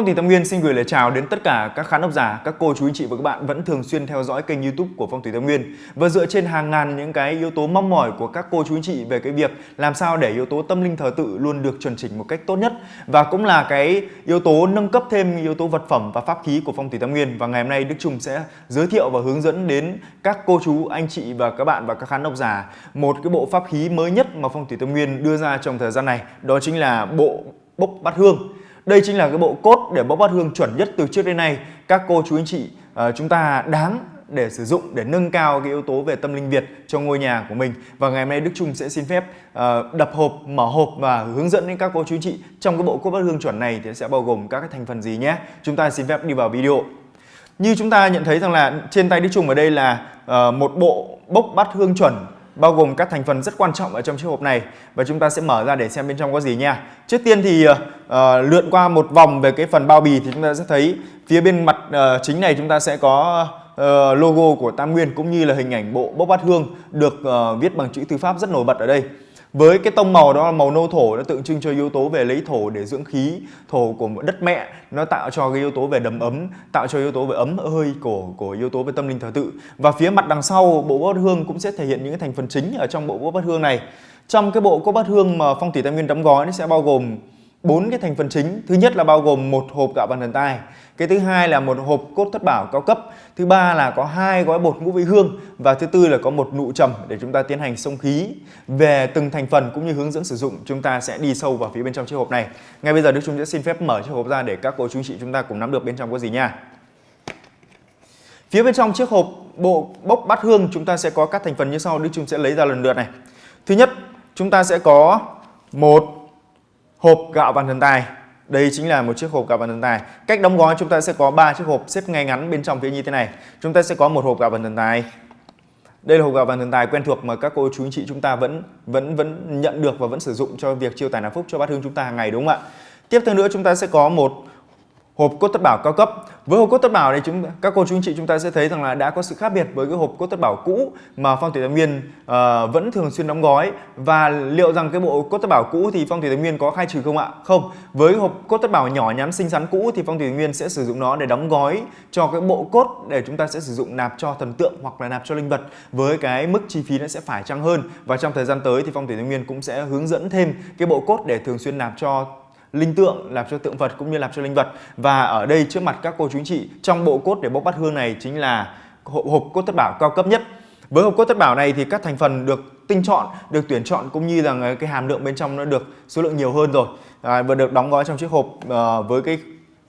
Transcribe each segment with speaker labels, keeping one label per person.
Speaker 1: Vâng, Phong Thủy Tâm Nguyên xin gửi lời chào đến tất cả các khán độc giả, các cô chú anh chị và các bạn vẫn thường xuyên theo dõi kênh YouTube của Phong Thủy Tâm Nguyên. Và dựa trên hàng ngàn những cái yếu tố mong mỏi của các cô chú anh chị về cái việc làm sao để yếu tố tâm linh thờ tự luôn được chuẩn chỉnh một cách tốt nhất và cũng là cái yếu tố nâng cấp thêm yếu tố vật phẩm và pháp khí của Phong Thủy Tâm Nguyên. Và ngày hôm nay Đức Trung sẽ giới thiệu và hướng dẫn đến các cô chú, anh chị và các bạn và các khán độc giả một cái bộ pháp khí mới nhất mà Phong Thủy Tâm Nguyên đưa ra trong thời gian này. Đó chính là bộ bốc bát hương. Đây chính là cái bộ cốt để bốc bát hương chuẩn nhất từ trước đến nay. Các cô chú anh chị uh, chúng ta đáng để sử dụng để nâng cao cái yếu tố về tâm linh Việt cho ngôi nhà của mình. Và ngày hôm nay Đức Trung sẽ xin phép uh, đập hộp, mở hộp và hướng dẫn đến các cô chú anh chị trong cái bộ cốt bát hương chuẩn này thì sẽ bao gồm các cái thành phần gì nhé. Chúng ta xin phép đi vào video. Như chúng ta nhận thấy rằng là trên tay Đức Trung ở đây là uh, một bộ bốc bát hương chuẩn bao gồm các thành phần rất quan trọng ở trong chiếc hộp này và chúng ta sẽ mở ra để xem bên trong có gì nha. Trước tiên thì uh, lượn qua một vòng về cái phần bao bì thì chúng ta sẽ thấy phía bên mặt uh, chính này chúng ta sẽ có uh, logo của Tam Nguyên cũng như là hình ảnh bộ bốc bát hương được uh, viết bằng chữ thư pháp rất nổi bật ở đây. Với cái tông màu đó là màu nâu thổ nó tượng trưng cho yếu tố về lấy thổ để dưỡng khí, thổ của đất mẹ, nó tạo cho cái yếu tố về đầm ấm, tạo cho yếu tố về ấm hơi của của yếu tố về tâm linh thờ tự. Và phía mặt đằng sau, bộ bát hương cũng sẽ thể hiện những cái thành phần chính ở trong bộ bát hương này. Trong cái bộ cốt bát hương mà phong thủy tam nguyên đóng gói, nó sẽ bao gồm bốn cái thành phần chính. Thứ nhất là bao gồm một hộp gạo bàn thần tài cái thứ hai là một hộp cốt thất bảo cao cấp. Thứ ba là có hai gói bột ngũ vị hương. Và thứ tư là có một nụ trầm để chúng ta tiến hành xông khí. Về từng thành phần cũng như hướng dẫn sử dụng, chúng ta sẽ đi sâu vào phía bên trong chiếc hộp này. Ngay bây giờ đức chúng sẽ xin phép mở chiếc hộp ra để các cô chú chị chúng ta cùng nắm được bên trong có gì nha. Phía bên trong chiếc hộp bộ bốc bát hương, chúng ta sẽ có các thành phần như sau. Đức chúng sẽ lấy ra lần lượt này. Thứ nhất, chúng ta sẽ có một hộp gạo bàn thần tài. Đây chính là một chiếc hộp gạo bàn thần tài. Cách đóng gói chúng ta sẽ có ba chiếc hộp xếp ngay ngắn bên trong phía như thế này. Chúng ta sẽ có một hộp gạo bàn thần tài. Đây là hộp gạo bàn thần tài quen thuộc mà các cô chú anh chị chúng ta vẫn vẫn vẫn nhận được và vẫn sử dụng cho việc chiêu tài nạp phúc cho bát hương chúng ta hàng ngày, đúng không ạ? Tiếp theo nữa, chúng ta sẽ có một hộp cốt tất bảo cao cấp. Với hộp cốt tất bảo này chúng các cô chú anh chị chúng ta sẽ thấy rằng là đã có sự khác biệt với cái hộp cốt tất bảo cũ mà phong thủy tài nguyên uh, vẫn thường xuyên đóng gói. Và liệu rằng cái bộ cốt tất bảo cũ thì phong thủy tài nguyên có khai trừ không ạ? Không. Với hộp cốt tất bảo nhỏ nhắn xinh xắn cũ thì phong thủy tài nguyên sẽ sử dụng nó để đóng gói cho cái bộ cốt để chúng ta sẽ sử dụng nạp cho thần tượng hoặc là nạp cho linh vật với cái mức chi phí nó sẽ phải chăng hơn. Và trong thời gian tới thì phong thủy tài nguyên cũng sẽ hướng dẫn thêm cái bộ cốt để thường xuyên nạp cho linh tượng làm cho tượng Phật cũng như làm cho linh vật. Và ở đây trước mặt các cô chú anh chị trong bộ cốt để bốc bát hương này chính là hộp, cốt thất bảo cao cấp nhất. Với hộp cốt thất bảo này thì các thành phần được tinh chọn được tuyển chọn cũng như là cái hàm lượng bên trong nó được số lượng nhiều hơn rồi. À, và được đóng gói trong chiếc hộp uh, với cái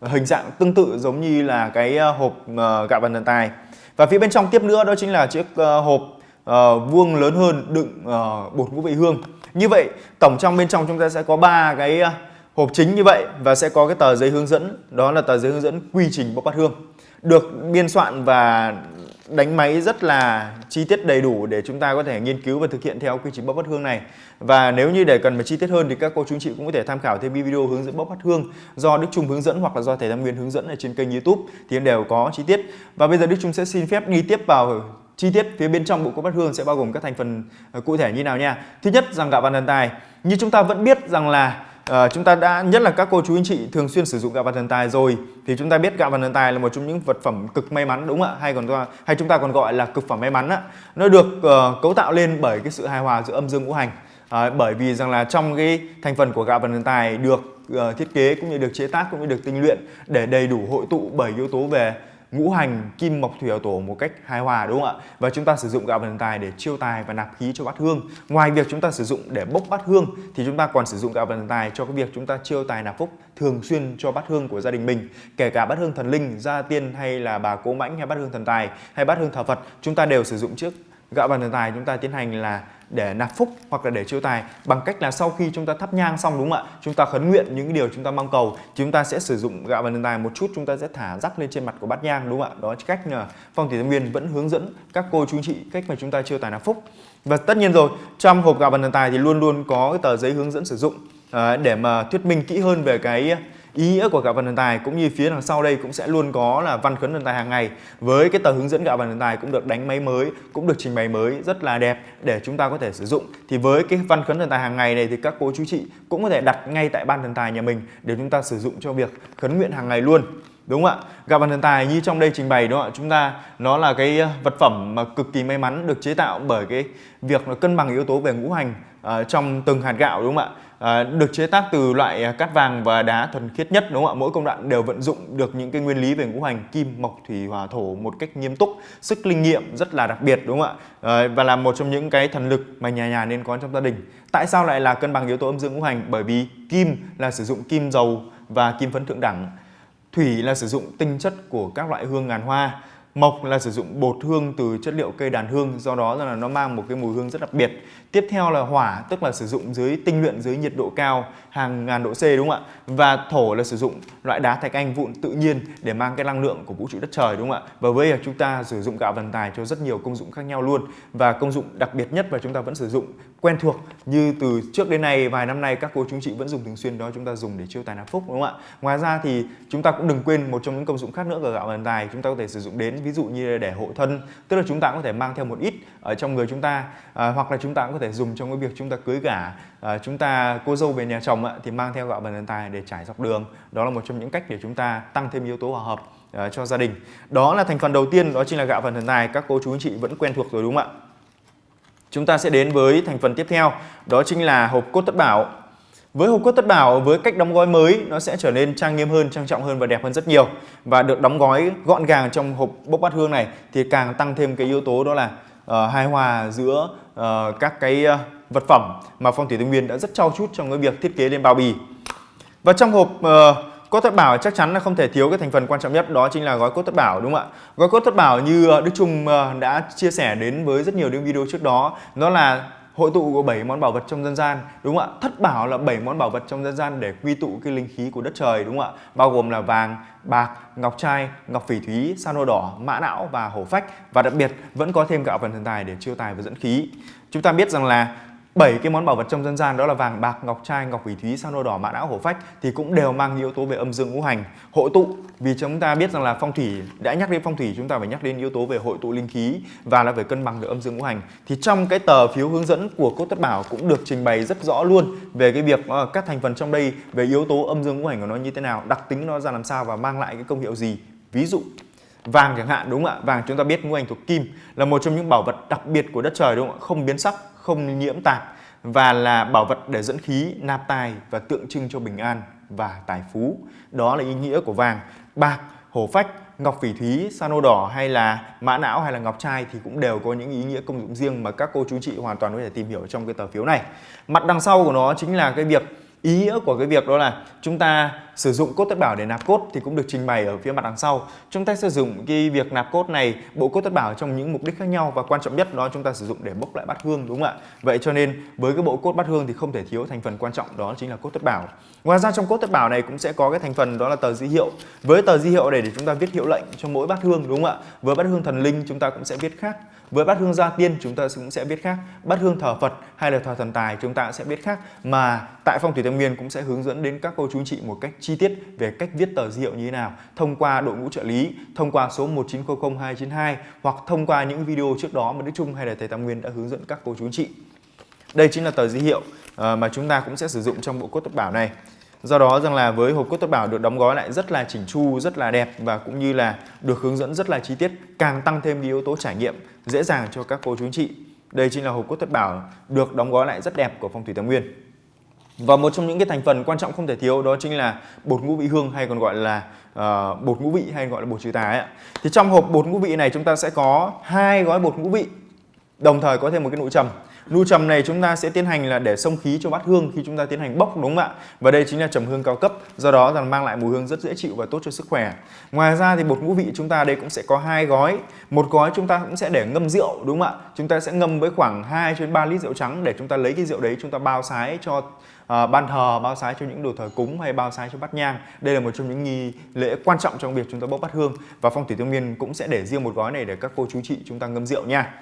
Speaker 1: hình dạng tương tự giống như là cái ờ, hộp uh, gạo vàng thần tài. Và phía bên trong tiếp nữa đó chính là chiếc uh, hộp uh, vuông lớn hơn đựng uh, bột ngũ vị hương. Như vậy tổng trong bên trong chúng ta sẽ có ba cái uh, hộp chính như vậy và sẽ có cái tờ giấy hướng dẫn, đó là tờ giấy hướng dẫn quy trình bốc bát hương. Được biên soạn và đánh máy rất là chi tiết đầy đủ để chúng ta có thể nghiên cứu và thực hiện theo quy trình bốc bát hương này. Và nếu như để cần mà chi tiết hơn thì các cô chú anh chị cũng có thể tham khảo thêm video hướng dẫn bốc bát hương do Đức Trung hướng dẫn hoặc là do thầy Tam Nguyên hướng dẫn ở trên kênh YouTube thì đều có chi tiết. Và bây giờ Đức Trung sẽ xin phép đi tiếp vào chi tiết phía bên trong bộ cốt bát hương sẽ bao gồm các thành phần ờ, cụ thể như nào nha. Thứ nhất, rằng gạo vàng thần tài. Như chúng ta vẫn biết rằng là à, chúng ta đã nhất là các cô chú anh chị thường xuyên sử dụng gạo vàng thần tài rồi thì chúng ta biết gạo vàng thần tài là một trong những vật phẩm cực may mắn đúng không ạ? Hay còn hay chúng ta còn gọi là cực phẩm may mắn á. Nó được uh, cấu tạo lên bởi cái sự hài hòa giữa âm dương ngũ hành. À, bởi vì rằng là trong cái thành phần của gạo vàng thần tài được uh, thiết kế cũng như được chế tác cũng như được tinh luyện để đầy đủ hội tụ bởi yếu tố về ngũ hành kim mộc thủy hỏa tổ một cách hài hòa đúng không ạ? Và chúng ta sử dụng gạo vần tài để chiêu tài và nạp khí cho bát hương. Ngoài việc chúng ta sử dụng để bốc bát hương thì chúng ta còn sử dụng gạo vần tài cho cái việc chúng ta chiêu tài nạp phúc thường xuyên cho bát hương của gia đình mình. Kể cả bát hương thần linh, gia tiên hay là bà cố mãnh hay bát hương thần tài hay bát hương thờ Phật, chúng ta đều sử dụng trước gạo vàng thần tài chúng ta tiến hành là để nạp phúc hoặc là để chiêu tài bằng cách là sau khi chúng ta thắp nhang xong, đúng không ạ? Chúng ta khấn nguyện những điều chúng ta mong cầu, chúng ta sẽ sử dụng gạo và thần tài một chút, chúng ta sẽ thả rắc lên trên mặt của bát nhang, đúng không ạ? Đó cách là phong thủy tâm nguyên vẫn hướng dẫn các cô chú chị cách mà chúng ta chiêu tài nạp phúc. Và tất nhiên rồi, trong hộp gạo và thần tài thì luôn luôn có cái tờ giấy hướng dẫn sử dụng à, để mà thuyết minh kỹ hơn về cái ý nghĩa của gạo vần thần tài cũng như phía đằng sau đây cũng sẽ luôn có là văn khấn thần tài hàng ngày. Với cái tờ hướng dẫn gạo vần thần tài cũng được đánh máy mới cũng được trình bày mới rất là đẹp để chúng ta có thể sử dụng. Thì với cái văn khấn thần tài hàng ngày này thì các cô chú chị cũng có thể đặt ngay tại ban thần tài nhà mình để chúng ta sử dụng cho việc khấn nguyện hàng ngày luôn. Đúng không ạ? Gạo vàng thần tài như trong đây trình bày đúng không ạ chúng ta nó là cái ờ, vật phẩm mà cực kỳ may mắn được chế tạo bởi cái việc nó cân bằng yếu tố về ngũ hành uh, trong từng hạt gạo đúng không ạ? À, được chế tác từ loại à, cát vàng và đá thuần khiết nhất đúng không ạ? Mỗi công đoạn đều vận dụng được những cái nguyên lý về ngũ hành kim, mộc, thủy, hỏa, thổ một cách nghiêm túc, sức linh nghiệm rất là đặc biệt đúng không ạ? À, và là một trong những cái thần lực mà nhà nhà nên có trong gia đình. Tại sao lại là cân bằng yếu tố âm dương ngũ hành? Bởi vì kim là sử dụng kim dầu và kim phấn thượng đẳng Thủy là sử dụng tinh chất của các loại hương ngàn hoa Mộc là sử dụng bột hương từ chất liệu cây đàn hương, do đó là nó mang một cái mùi hương rất đặc biệt. Tiếp theo là hỏa, tức là sử dụng dưới, tinh luyện dưới nhiệt độ cao, hàng ngàn độ C, đúng không ạ? Và thổ là sử dụng loại đá thạch anh vụn tự nhiên để mang cái năng lượng của vũ trụ đất trời, đúng không ạ? Và với chúng ta sử dụng gạo vần tài cho rất nhiều công dụng khác nhau luôn và công dụng đặc biệt nhất và chúng ta vẫn sử dụng quen thuộc như từ trước đến nay vài năm nay các cô chú chị vẫn dùng thường xuyên đó chúng ta dùng để chiêu tài nạp phúc đúng không ạ? Ngoài ra thì chúng ta cũng đừng quên một trong những công dụng khác nữa của gạo bàn tài chúng ta có thể sử dụng đến ví dụ như để hộ thân tức là chúng ta có thể mang theo một ít ở trong người chúng ta à, hoặc là chúng ta cũng có thể dùng trong cái việc chúng ta cưới gả à, chúng ta cô dâu về nhà chồng ạ, thì mang theo gạo bàn tài để trải dọc đường. Đó là một trong những cách để chúng ta tăng thêm yếu tố hòa hợp à, cho gia đình. Đó là thành phần đầu tiên đó chính là gạo phần thần tài các cô chú anh chị vẫn quen thuộc rồi đúng không ạ? Chúng ta sẽ đến với thành phần tiếp theo đó chính là hộp cốt tất bảo. Với hộp cốt tất bảo với cách đóng gói mới nó sẽ trở nên trang nghiêm hơn, trang trọng hơn và đẹp hơn rất nhiều. Và được đóng gói gọn gàng trong hộp bốc bát hương này thì càng tăng thêm cái yếu tố đó là uh, hài hòa giữa uh, các cái uh, vật phẩm mà phong thủy tây nguyên đã rất trau chút trong cái việc thiết kế lên bao bì. Và trong hộp uh, cốt thất bảo chắc chắn là không thể thiếu cái thành phần quan trọng nhất, đó chính là gói cốt thất bảo, đúng không ạ? Gói cốt thất bảo như ờ, Đức Trung ờ, đã chia sẻ đến với rất nhiều những video trước đó đó là hội tụ của 7 món bảo vật trong dân gian, đúng không ạ? Thất bảo là 7 món bảo vật trong dân gian để quy tụ cái linh khí của đất trời, đúng không ạ? Bao gồm là vàng, bạc, ngọc trai, ngọc phỉ thúy san hô đỏ, mã não và hổ phách. Và đặc biệt vẫn có thêm gạo phần thần tài để chiêu tài và dẫn khí. Chúng ta biết rằng là bảy cái món bảo vật trong dân gian đó là vàng bạc ngọc trai ngọc phỉ thúy sao nô đỏ mã não hổ phách thì cũng đều mang yếu tố về âm dương ngũ hành hội tụ. Vì chúng ta biết rằng là phong thủy đã nhắc đến phong thủy chúng ta phải nhắc đến yếu tố về hội tụ linh khí và là về cân bằng được âm dương ngũ hành. Thì trong cái tờ phiếu hướng dẫn của cốt tất bảo cũng được trình bày rất rõ luôn về cái việc uh, các thành phần trong đây về yếu tố âm dương ngũ hành của nó như thế nào đặc tính nó ra làm sao và mang lại cái công hiệu gì. Ví dụ vàng chẳng hạn đúng không ạ? Vàng chúng ta biết ngũ hành thuộc kim là một trong những bảo vật đặc biệt của đất trời đúng không ạ? Không biến sắc không nhiễm tạp và là bảo vật để dẫn khí, nạp tài và tượng trưng cho bình an và tài phú. Đó là ý nghĩa của vàng. Bạc, hổ phách, ngọc phỉ thúy, san hô đỏ hay là mã não hay là ngọc trai thì cũng đều có những ý nghĩa công dụng riêng mà các cô chú chị hoàn toàn có thể tìm hiểu trong cái tờ phiếu này. Mặt đằng sau của nó chính là cái việc ý nghĩa của cái việc đó là chúng ta sử dụng cốt tất bảo để nạp cốt thì cũng được trình bày ở phía mặt đằng sau. Chúng ta sử dụng cái việc nạp cốt này bộ cốt tất bảo trong những mục đích khác nhau và quan trọng nhất đó chúng ta sử dụng để bốc lại bát hương đúng không ạ? Vậy cho nên với cái bộ cốt bát hương thì không thể thiếu thành phần quan trọng đó chính là cốt tất bảo. Ngoài ra trong cốt tất bảo này cũng sẽ có cái thành phần đó là tờ di hiệu. Với tờ di hiệu này để chúng ta viết hiệu lệnh cho mỗi bát hương đúng không ạ? Với bát hương thần linh chúng ta cũng sẽ viết khác. Với bát hương gia tiên chúng ta cũng sẽ biết khác, bát hương thờ Phật hay là thờ thần tài chúng ta sẽ biết khác. Mà tại phong thủy tam Nguyên cũng sẽ hướng dẫn đến các cô chú anh chị một cách chi tiết về cách viết tờ di hiệu như thế nào thông qua đội ngũ trợ lý, thông qua số 1900292 hoặc thông qua những video trước đó mà Đức Trung hay là thầy Tam Nguyên đã hướng dẫn các cô chú anh chị. Đây chính là tờ di hiệu ờ, mà chúng ta cũng sẽ sử dụng trong bộ cốt tập bảo này. Do đó rằng là với hộp cốt tất bảo được đóng gói lại rất là chỉnh chu, rất là đẹp và cũng như là được hướng dẫn rất là chi tiết, càng tăng thêm yếu tố trải nghiệm dễ dàng cho các cô chú anh chị. Đây chính là hộp cốt tất bảo được đóng gói lại rất đẹp của phong thủy Tam Nguyên. Và một trong những cái thành phần quan trọng không thể thiếu đó chính là bột ngũ vị hương hay còn gọi là uh, bột ngũ vị hay gọi là bột trừ tà ấy. Thì trong hộp bột ngũ vị này chúng ta sẽ có hai gói bột ngũ vị đồng thời có thêm một cái nụ trầm Nu trầm này chúng ta sẽ tiến hành là để xông khí cho bát hương khi chúng ta tiến hành bốc đúng không ạ? Và đây chính là trầm hương cao cấp, do đó rằng mang lại mùi hương rất dễ chịu và tốt cho sức khỏe. Ngoài ra thì bột ngũ vị chúng ta đây cũng sẽ có hai gói. Một gói chúng ta cũng sẽ để ngâm rượu đúng không ạ? Chúng ta sẽ ngâm với khoảng 2 đến 3 lít rượu trắng để chúng ta lấy cái rượu đấy chúng ta bao sái cho À, ban thờ, bao sái cho những đồ thờ cúng hay bao sái cho bát nhang. Đây là một trong những nghi lễ quan trọng trong việc chúng ta bốc bát hương và phong thủy tiêu miên cũng sẽ để riêng một gói này để các cô chú chị chúng ta ngâm rượu nha.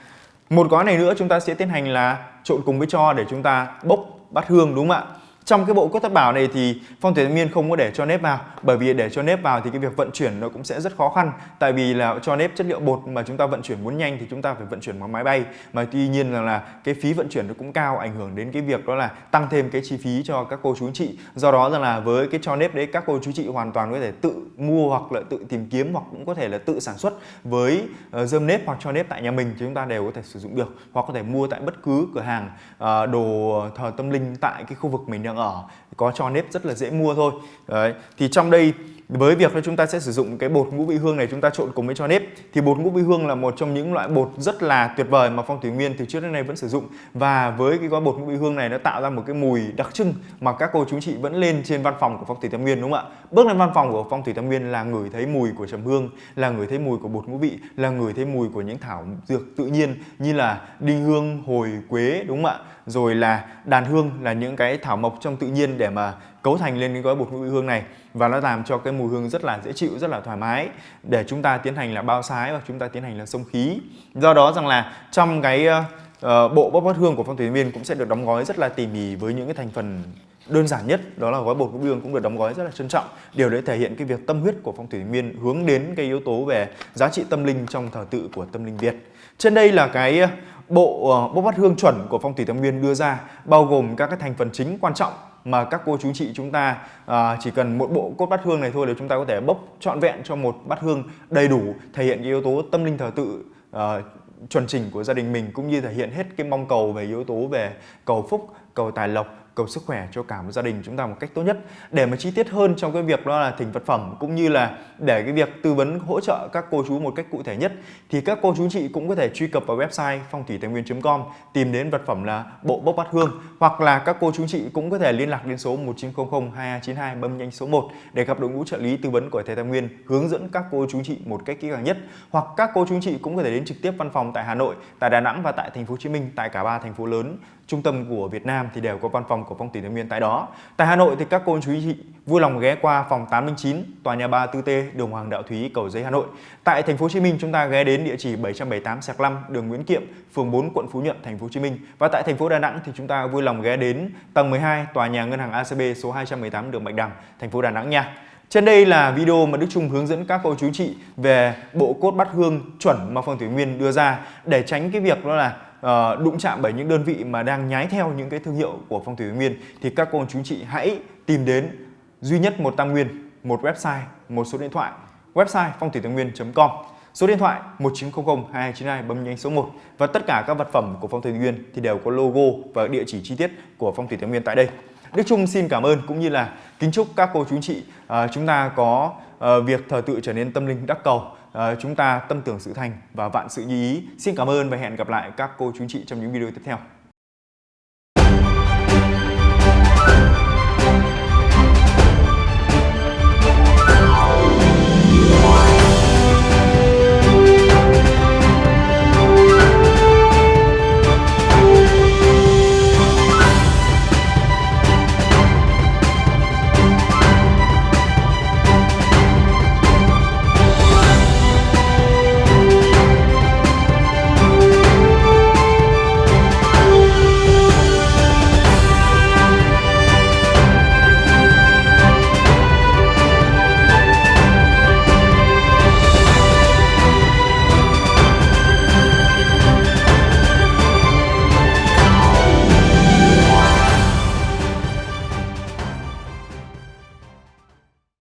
Speaker 1: Một gói này nữa chúng ta sẽ tiến hành là trộn cùng với cho để chúng ta bốc bát hương, đúng không ạ? Trong cái bộ cốt thất bảo này thì phong thủy miên không có để cho nếp vào. Bởi vì để cho nếp vào thì cái việc vận chuyển nó cũng sẽ rất khó khăn. Tại vì là cho nếp chất liệu bột mà chúng ta vận chuyển muốn nhanh thì chúng ta phải vận chuyển bằng máy bay. Mà tuy nhiên là, là cái phí vận chuyển nó cũng cao ảnh hưởng đến cái việc đó là tăng thêm cái chi phí cho các cô chú chị. Do đó rằng là với cái cho nếp đấy các cô chú chị hoàn toàn có thể tự mua hoặc là tự tìm kiếm hoặc cũng có thể là tự sản xuất với ờ, dơm nếp hoặc cho nếp tại nhà mình thì chúng ta đều có thể sử dụng được. Hoặc có thể mua tại bất cứ cửa hàng ờ, đồ ờ, thờ tâm linh tại cái khu vực mình đang ở, có cho nếp rất là dễ mua thôi. Đấy, thì trong đây với việc là chúng ta sẽ sử dụng cái bột ngũ vị hương này chúng ta trộn cùng với cho nếp, thì bột ngũ vị hương là một trong những loại bột rất là tuyệt vời mà phong thủy nguyên từ trước đến nay vẫn sử dụng. Và với cái gói bột ngũ vị hương này nó tạo ra một cái mùi đặc trưng mà các cô chú chị vẫn lên trên văn phòng của phong thủy tam nguyên, đúng không ạ? Bước lên văn phòng của phong thủy tam nguyên là ngửi thấy mùi của trầm hương, là ngửi thấy mùi của bột ngũ vị, là ngửi thấy mùi của những thảo dược tự nhiên như là đinh hương, hồi quế, đúng không ạ? Rồi là đàn hương là những cái thảo mộc trong tự nhiên để mà cấu thành lên cái gói bột ngũ vị hương này và nó làm cho cái mùi hương rất là dễ chịu, rất là thoải mái để chúng ta tiến hành là bao sái và chúng ta tiến hành là xông khí. Do đó rằng là trong cái uh, bộ bóp bát hương của phong thủy viên cũng sẽ được đóng gói rất là tỉ mỉ với những cái thành phần đơn giản nhất đó là gói bột ngũ hương cũng được đóng gói rất là trân trọng. Điều đấy thể hiện cái việc tâm huyết của phong thủy viên hướng đến cái yếu tố về giá trị tâm linh trong thờ tự của tâm linh Việt. Trên đây là cái ờ, bộ ờ, bốc bát hương chuẩn của phong thủy tam nguyên đưa ra bao gồm các cái thành phần chính quan trọng mà các cô chú chị chúng ta à, chỉ cần một bộ cốt bát hương này thôi để chúng ta có thể bốc trọn vẹn cho một bát hương đầy đủ thể hiện cái yếu tố tâm linh thờ tự à, chuẩn chỉnh của gia đình mình cũng như thể hiện hết cái mong cầu về yếu tố về cầu phúc, cầu tài lộc cầu sức khỏe cho cả một gia đình chúng ta một cách tốt nhất. Để mà chi tiết hơn trong cái việc đó là thỉnh vật phẩm cũng như là để cái việc tư vấn hỗ trợ các cô chú một cách cụ thể nhất thì các cô chú chị cũng có thể truy cập vào website phong thủy tài nguyên.com tìm đến vật phẩm là bộ bốc bát hương hoặc là các cô chú chị cũng có thể liên lạc đến số 1900 2292 bấm nhanh số 1 để gặp đội ngũ trợ lý tư vấn của thầy Tài Nguyên hướng dẫn các cô chú chị một cách kỹ càng nhất. Hoặc các cô chú chị cũng có thể đến trực tiếp văn phòng tại Hà Nội, tại Đà Nẵng và tại thành phố Hồ Chí Minh tại cả ba thành phố lớn trung tâm của Việt Nam thì đều có văn phòng của phong thủy thái nguyên tại đó. Tại Hà Nội thì các cô chú chị vui lòng ghé qua phòng 809 tòa nhà 3 tư T đường Hoàng Đạo Thúy cầu giấy Hà Nội. Tại thành phố Hồ Chí Minh chúng ta ghé đến địa chỉ 778 Sạc Lâm đường Nguyễn Kiệm, phường 4 quận Phú Nhuận thành phố Hồ Chí Minh. Và tại thành phố Đà Nẵng thì chúng ta vui lòng ghé đến tầng 12 tòa nhà ngân hàng ACB số 218 đường Bạch Đằng, thành phố Đà Nẵng nha. Trên đây là video mà Đức Trung hướng dẫn các cô chú chị về bộ cốt bát hương chuẩn mà Phong Thủy Nguyên đưa ra để tránh cái việc đó là uh, đụng chạm bởi những đơn vị mà đang nhái theo những cái thương hiệu của phong thủy nguyên thì các cô chú chị hãy tìm đến duy nhất một tam nguyên một website một số điện thoại. Website phong thủy nguyên.com số điện thoại 1900 2292 bấm nhanh số 1 và tất cả các vật phẩm của phong thủy nguyên thì đều có logo và địa chỉ chi tiết của phong thủy nguyên tại đây. Đức Trung xin cảm ơn cũng như là kính chúc các cô chú chị uh, chúng ta có uh, việc thờ tự trở nên tâm linh đắc cầu. Ờ, chúng ta tâm tưởng sự thành và vạn sự như ý. Xin cảm ơn và hẹn gặp lại các cô chú chị trong những video tiếp theo.